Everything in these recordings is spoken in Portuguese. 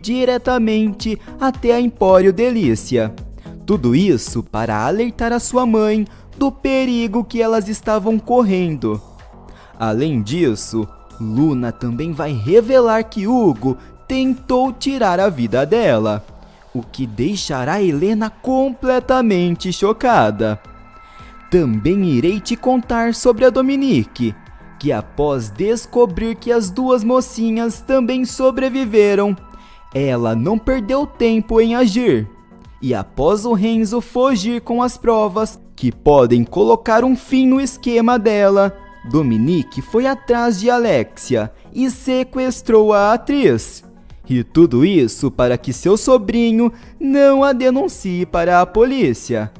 diretamente até a Empório Delícia. Tudo isso para alertar a sua mãe do perigo que elas estavam correndo. Além disso, Luna também vai revelar que Hugo tentou tirar a vida dela, o que deixará Helena completamente chocada. Também irei te contar sobre a Dominique, que após descobrir que as duas mocinhas também sobreviveram, ela não perdeu tempo em agir. E após o Renzo fugir com as provas que podem colocar um fim no esquema dela, Dominique foi atrás de Alexia e sequestrou a atriz. E tudo isso para que seu sobrinho não a denuncie para a polícia.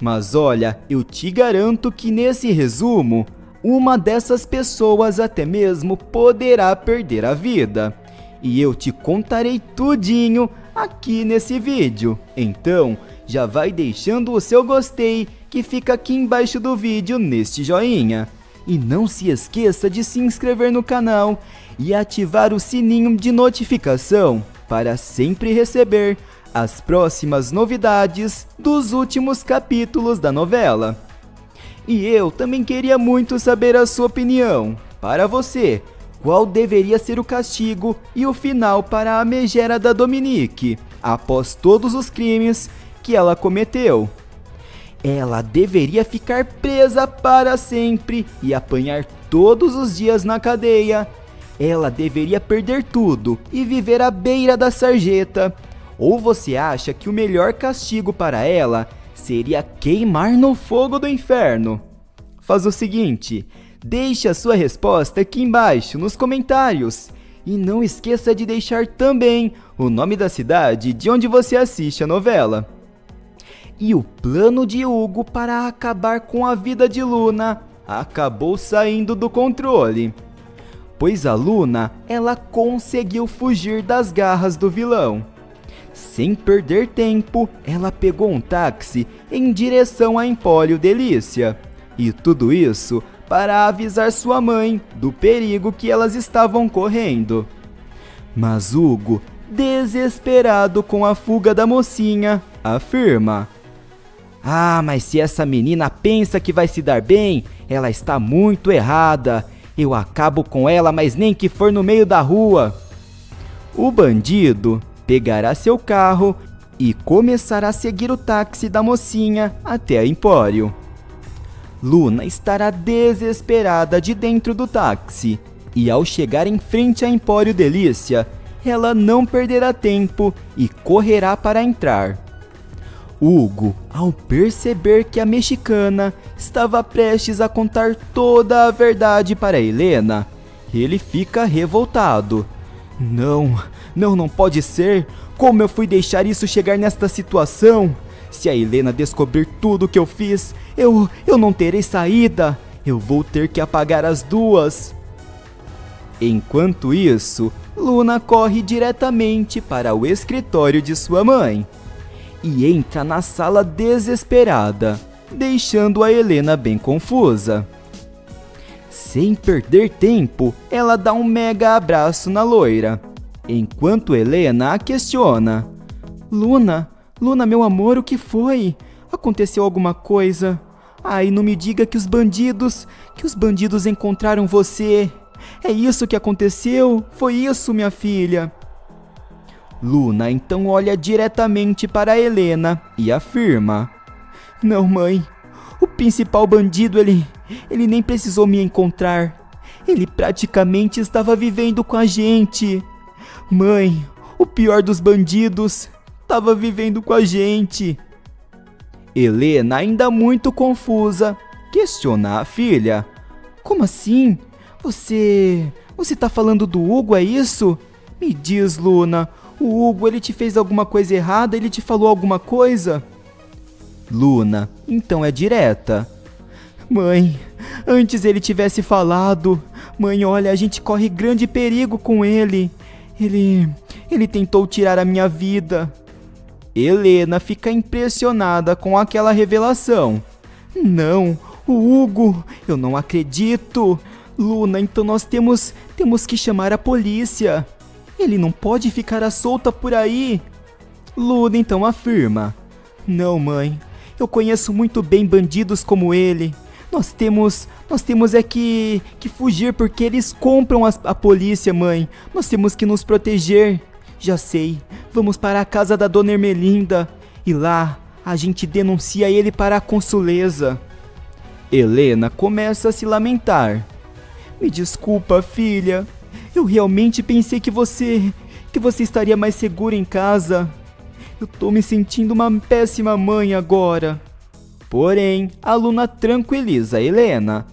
Mas olha, eu te garanto que nesse resumo, uma dessas pessoas até mesmo poderá perder a vida. E eu te contarei tudinho aqui nesse vídeo. Então, já vai deixando o seu gostei que fica aqui embaixo do vídeo neste joinha. E não se esqueça de se inscrever no canal e ativar o sininho de notificação para sempre receber as próximas novidades dos últimos capítulos da novela. E eu também queria muito saber a sua opinião. Para você, qual deveria ser o castigo e o final para a megera da Dominique, após todos os crimes que ela cometeu? Ela deveria ficar presa para sempre e apanhar todos os dias na cadeia. Ela deveria perder tudo e viver à beira da sarjeta. Ou você acha que o melhor castigo para ela seria queimar no fogo do inferno? Faz o seguinte, deixe a sua resposta aqui embaixo nos comentários. E não esqueça de deixar também o nome da cidade de onde você assiste a novela. E o plano de Hugo para acabar com a vida de Luna acabou saindo do controle. Pois a Luna, ela conseguiu fugir das garras do vilão. Sem perder tempo, ela pegou um táxi em direção a Empório Delícia. E tudo isso para avisar sua mãe do perigo que elas estavam correndo. Mas Hugo, desesperado com a fuga da mocinha, afirma: ah, mas se essa menina pensa que vai se dar bem, ela está muito errada. Eu acabo com ela, mas nem que for no meio da rua. O bandido pegará seu carro e começará a seguir o táxi da mocinha até a Empório. Luna estará desesperada de dentro do táxi e ao chegar em frente a Empório Delícia, ela não perderá tempo e correrá para entrar. Hugo, ao perceber que a mexicana estava prestes a contar toda a verdade para Helena, ele fica revoltado. Não, não, não pode ser. Como eu fui deixar isso chegar nesta situação? Se a Helena descobrir tudo o que eu fiz, eu, eu não terei saída. Eu vou ter que apagar as duas. Enquanto isso, Luna corre diretamente para o escritório de sua mãe e entra na sala desesperada, deixando a Helena bem confusa. Sem perder tempo, ela dá um mega abraço na loira, enquanto Helena a questiona. Luna, Luna, meu amor, o que foi? Aconteceu alguma coisa? Ai, não me diga que os bandidos, que os bandidos encontraram você. É isso que aconteceu? Foi isso, minha filha? Luna então olha diretamente para Helena e afirma: Não, mãe. O principal bandido, ele. Ele nem precisou me encontrar. Ele praticamente estava vivendo com a gente. Mãe, o pior dos bandidos estava vivendo com a gente. Helena, ainda muito confusa, questiona a filha: Como assim? Você. Você tá falando do Hugo, é isso? Me diz, Luna, o Hugo, ele te fez alguma coisa errada? Ele te falou alguma coisa? Luna, então é direta. Mãe, antes ele tivesse falado. Mãe, olha, a gente corre grande perigo com ele. Ele. Ele tentou tirar a minha vida. Helena fica impressionada com aquela revelação. Não, o Hugo, eu não acredito. Luna, então nós temos temos que chamar a polícia. Ele não pode ficar à solta por aí. Luna então afirma: Não, mãe. Eu conheço muito bem bandidos como ele. Nós temos, nós temos é que, que fugir porque eles compram a, a polícia, mãe. Nós temos que nos proteger. Já sei. Vamos para a casa da dona Ermelinda e lá a gente denuncia ele para a consuleza. Helena começa a se lamentar. Me desculpa, filha. Eu realmente pensei que você que você estaria mais segura em casa. Eu tô me sentindo uma péssima mãe agora. Porém, a Luna tranquiliza Helena.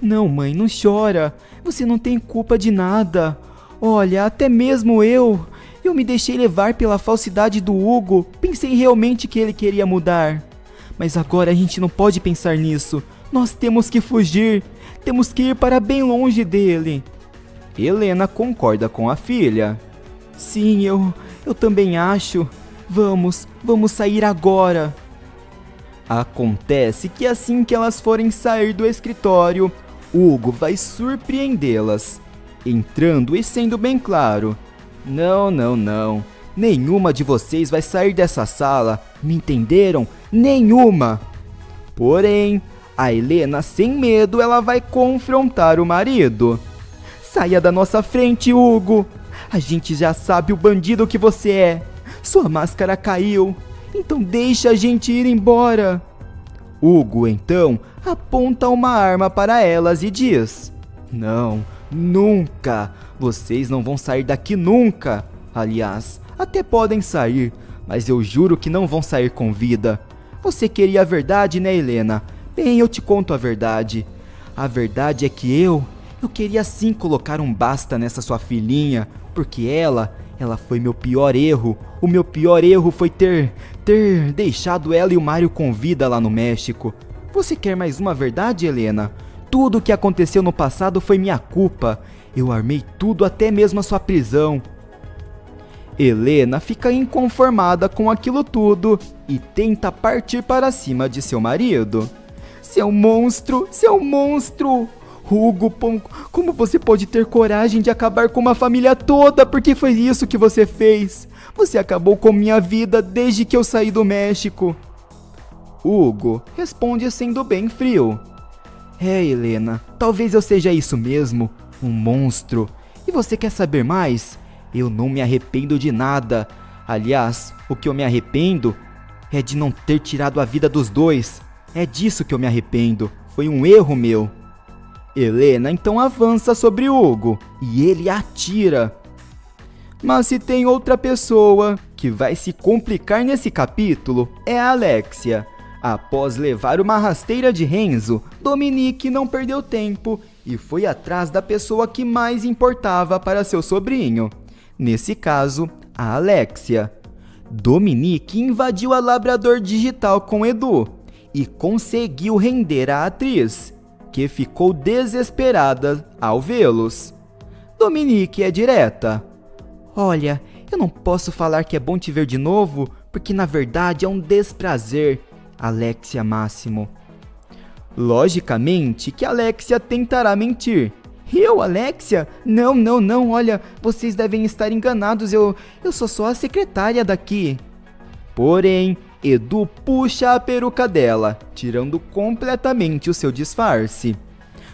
Não, mãe, não chora. Você não tem culpa de nada. Olha, até mesmo eu. Eu me deixei levar pela falsidade do Hugo. Pensei realmente que ele queria mudar. Mas agora a gente não pode pensar nisso. Nós temos que fugir. Temos que ir para bem longe dele. Helena concorda com a filha. Sim, eu. Eu também acho. Vamos, vamos sair agora. Acontece que assim que elas forem sair do escritório, Hugo vai surpreendê-las, entrando e sendo bem claro: Não, não, não. Nenhuma de vocês vai sair dessa sala, me entenderam? Nenhuma! Porém, a Helena, sem medo, ela vai confrontar o marido. Saia da nossa frente, Hugo! A gente já sabe o bandido que você é. Sua máscara caiu. Então deixa a gente ir embora. Hugo então aponta uma arma para elas e diz: Não, nunca! Vocês não vão sair daqui nunca! Aliás, até podem sair, mas eu juro que não vão sair com vida. Você queria a verdade, né, Helena? Bem, eu te conto a verdade. A verdade é que eu, eu queria sim colocar um basta nessa sua filhinha, porque ela, ela foi meu pior erro. O meu pior erro foi ter ter deixado ela e o Mario com vida lá no México. Você quer mais uma verdade, Helena? Tudo o que aconteceu no passado foi minha culpa. Eu armei tudo, até mesmo a sua prisão. Helena fica inconformada com aquilo tudo e tenta partir para cima de seu marido. Seu monstro, seu monstro! Hugo, como você pode ter coragem de acabar com uma família toda? Porque foi isso que você fez. Você acabou com minha vida desde que eu saí do México. Hugo responde sendo bem frio. É, Helena, talvez eu seja isso mesmo, um monstro. E você quer saber mais? Eu não me arrependo de nada. Aliás, o que eu me arrependo é de não ter tirado a vida dos dois. É disso que eu me arrependo. Foi um erro meu. Helena então avança sobre Hugo e ele atira. Mas se tem outra pessoa que vai se complicar nesse capítulo, é a Alexia. Após levar uma rasteira de Renzo, Dominique não perdeu tempo e foi atrás da pessoa que mais importava para seu sobrinho. Nesse caso, a Alexia. Dominique invadiu a Labrador Digital com Edu e conseguiu render a atriz que ficou desesperada ao vê-los. Dominique é direta. Olha, eu não posso falar que é bom te ver de novo, porque na verdade é um desprazer, Alexia Máximo. Logicamente que Alexia tentará mentir. Eu, Alexia? Não, não, não, olha, vocês devem estar enganados, eu, eu sou só a secretária daqui. Porém, Edu puxa a peruca dela, tirando completamente o seu disfarce.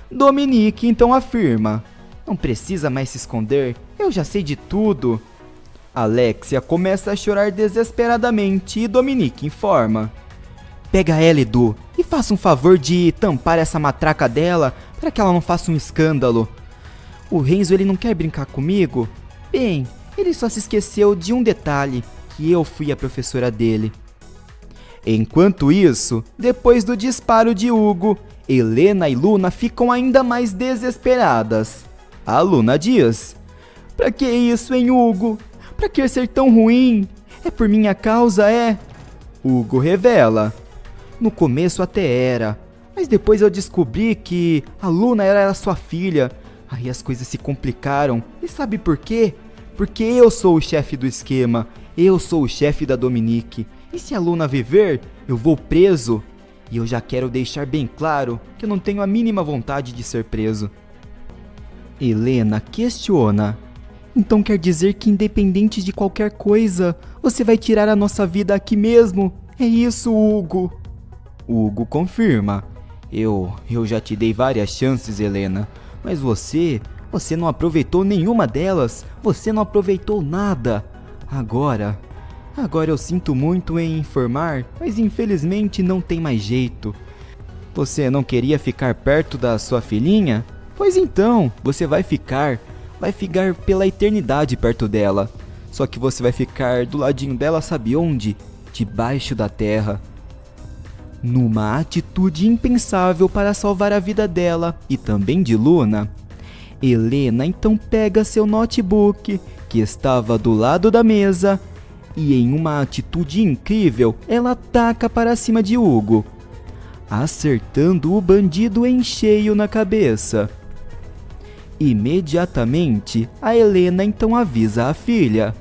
Dominique então afirma: Não precisa mais se esconder, eu já sei de tudo. Alexia começa a chorar desesperadamente e Dominique informa: Pega ela, Edu, faça um favor de tampar essa matraca dela para que ela não faça um escândalo. O Renzo ele não quer brincar comigo? Bem, ele só se esqueceu de um detalhe, que eu fui a professora dele. Enquanto isso, depois do disparo de Hugo, Helena e Luna ficam ainda mais desesperadas. A Luna diz: Pra que isso, hein, Hugo? Pra que ser tão ruim? É por minha causa, é? Hugo revela: No começo até era, mas depois eu descobri que a Luna era sua filha. Aí as coisas se complicaram. E sabe por quê? Porque eu sou o chefe do esquema. Eu sou o chefe da Dominique. E se a Luna viver, eu vou preso. E eu já quero deixar bem claro que eu não tenho a mínima vontade de ser preso. Helena questiona: Então quer dizer que, independente de qualquer coisa, você vai tirar a nossa vida aqui mesmo? É isso, Hugo. Hugo confirma. Eu, eu já te dei várias chances, Helena, mas você, você não aproveitou nenhuma delas. Você não aproveitou nada. Agora, agora eu sinto muito em informar, mas infelizmente não tem mais jeito. Você não queria ficar perto da sua filhinha? Pois então, você vai ficar, vai ficar pela eternidade perto dela. Só que você vai ficar do ladinho dela, sabe onde? Debaixo da terra. Numa atitude impensável para salvar a vida dela e também de Luna, Helena então pega seu notebook, que estava do lado da mesa, e em uma atitude incrível, ela ataca para cima de Hugo, acertando o bandido em cheio na cabeça. Imediatamente, a Helena então avisa a filha.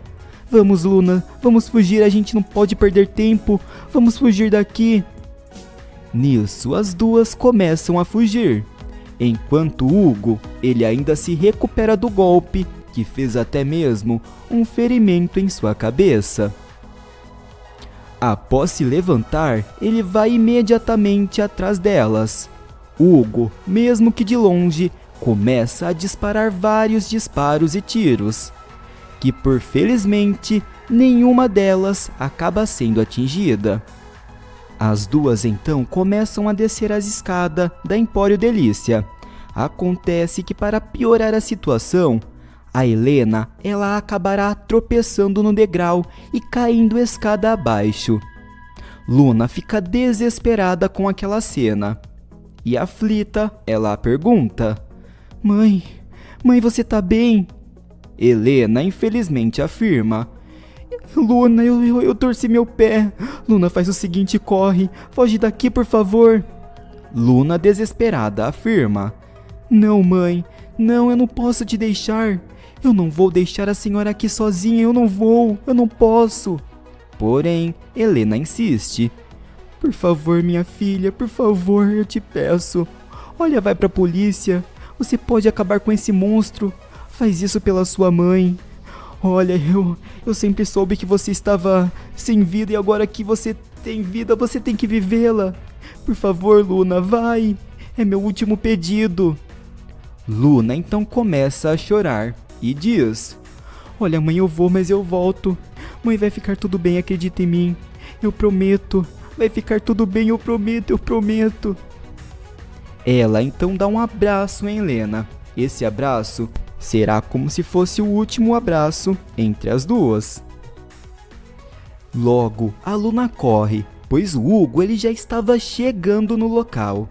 Vamos, Luna, vamos fugir, a gente não pode perder tempo. Vamos fugir daqui. Nisso, as duas começam a fugir. Enquanto Hugo, ele ainda se recupera do golpe, que fez até mesmo um ferimento em sua cabeça. Após se levantar, ele vai imediatamente atrás delas. Hugo, mesmo que de longe, começa a disparar vários disparos e tiros, que por felizmente nenhuma delas acaba sendo atingida. As duas então começam a descer as escadas da Empório Delícia. Acontece que para piorar a situação, a Helena, ela acabará tropeçando no degrau e caindo escada abaixo. Luna fica desesperada com aquela cena. E aflita, ela pergunta: Mãe, mãe, você tá bem? Helena infelizmente afirma: Luna, eu, eu, eu torci meu pé. Luna, faz o seguinte, corre. Foge daqui, por favor. Luna, desesperada, afirma: Não, mãe. Não, eu não posso te deixar. Eu não vou deixar a senhora aqui sozinha, eu não vou, eu não posso. Porém, Helena insiste. Por favor, minha filha, por favor, eu te peço. Olha, vai pra polícia. Você pode acabar com esse monstro. Faz isso pela sua mãe. Olha, eu, eu sempre soube que você estava sem vida e agora que você tem vida, você tem que vivê-la. Por favor, Luna, vai. É meu último pedido. Luna então começa a chorar e diz: Olha, mãe, eu vou, mas eu volto. Mãe, vai ficar tudo bem, acredita em mim. Eu prometo. Vai ficar tudo bem, eu prometo, eu prometo. Ela então dá um abraço em Helena. Esse abraço será como se fosse o último abraço entre as duas. Logo, a Luna corre, pois o Hugo ele já estava chegando no local.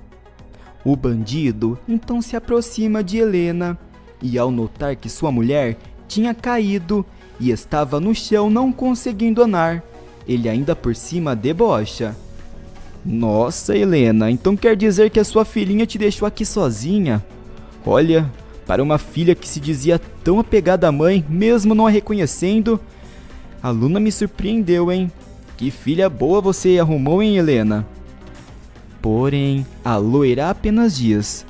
O bandido então se aproxima de Helena e ao notar que sua mulher tinha caído e estava no chão não conseguindo andar, ele ainda por cima debocha. Nossa, Helena, então quer dizer que a sua filhinha te deixou aqui sozinha? Olha, para uma filha que se dizia tão apegada à mãe, mesmo não a reconhecendo, a Luna me surpreendeu, hein? Que filha boa você arrumou, hein, Helena? Porém, a loira apenas diz: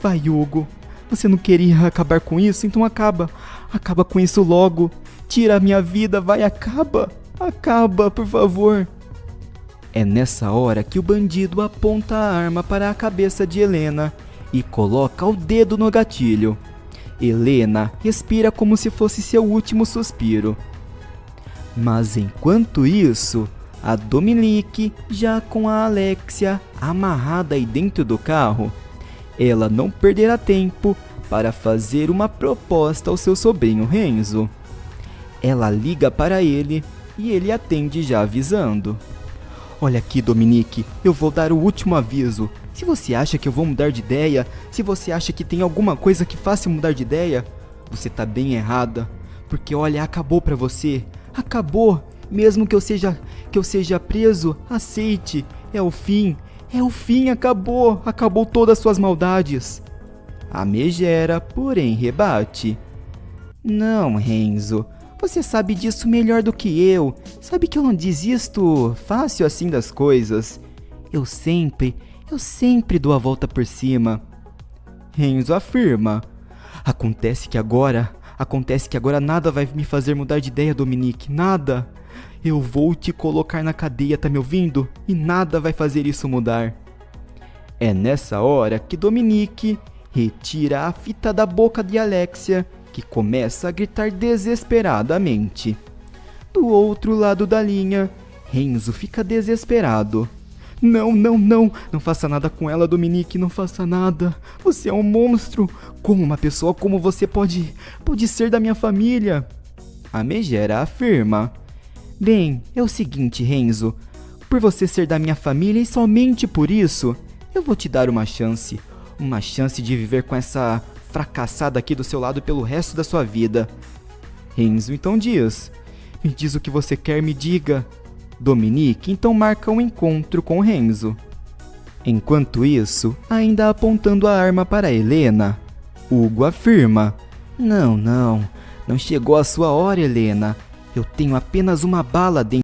Vai, Hugo, você não queria acabar com isso? Então acaba. Acaba com isso logo. Tira a minha vida, vai, acaba. Acaba, por favor. É nessa hora que o bandido aponta a arma para a cabeça de Helena e coloca o dedo no gatilho. Helena respira como se fosse seu último suspiro. Mas enquanto isso, a Dominique, já com a Alexia amarrada aí dentro do carro, ela não perderá tempo para fazer uma proposta ao seu sobrinho Renzo. Ela liga para ele e ele atende já avisando. Olha aqui, Dominique, eu vou dar o último aviso. Se você acha que eu vou mudar de ideia, se você acha que tem alguma coisa que faça mudar de ideia, você tá bem errada. Porque olha, acabou para você. Acabou. Mesmo que eu seja que eu seja preso, aceite. É o fim. É o fim, acabou, acabou todas suas maldades. A megera, porém, rebate. Não, Renzo, você sabe disso melhor do que eu. Sabe que eu não desisto fácil assim das coisas. Eu sempre, eu sempre dou a volta por cima. Renzo afirma. Acontece que agora, Acontece que agora nada vai me fazer mudar de ideia, Dominique, nada. Eu vou te colocar na cadeia, tá me ouvindo? E nada vai fazer isso mudar. É nessa hora que Dominique retira a fita da boca de Alexia, que começa a gritar desesperadamente. Do outro lado da linha, Renzo fica desesperado. Não, não, não, não faça nada com ela, Dominique, não faça nada. Você é um monstro. Como uma pessoa como você pode, pode ser da minha família? A Megera afirma. Bem, é o seguinte, Renzo. Por você ser da minha família e somente por isso, eu vou te dar uma chance. Uma chance de viver com essa fracassada aqui do seu lado pelo resto da sua vida. Renzo então diz: Me diz o que você quer, me diga. Dominique então marca um encontro com Renzo. Enquanto isso, ainda apontando a arma para Helena, Hugo afirma: Não, não, não chegou a sua hora, Helena. Eu tenho apenas uma bala dentro